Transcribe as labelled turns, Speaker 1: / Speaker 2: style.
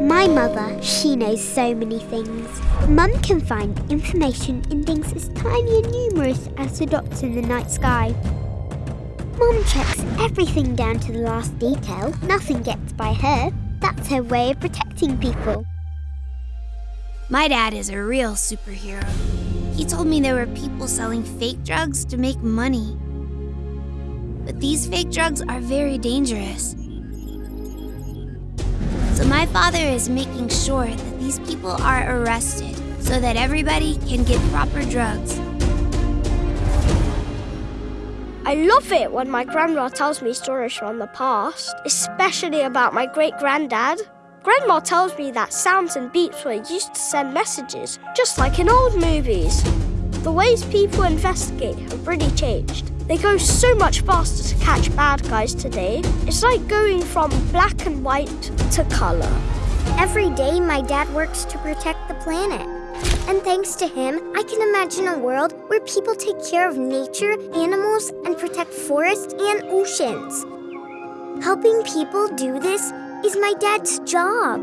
Speaker 1: My mother, she knows so many things. Mum can find information in things as tiny and numerous as the dots in the night sky. Mum checks everything down to the last detail. Nothing gets by her. That's her way of protecting people.
Speaker 2: My dad is a real superhero. He told me there were people selling fake drugs to make money. But these fake drugs are very dangerous. So my father is making sure that these people are arrested so that everybody can get proper drugs.
Speaker 3: I love it when my grandma tells me stories from the past, especially about my great granddad. Grandma tells me that sounds and beeps were used to send messages, just like in old movies. The ways people investigate have really changed. They go so much faster to catch bad guys today. It's like going from black and white to color.
Speaker 1: Every day, my dad works to protect the planet. And thanks to him, I can imagine a world where people take care of nature, animals, and protect forests and oceans. Helping people do this is my dad's job.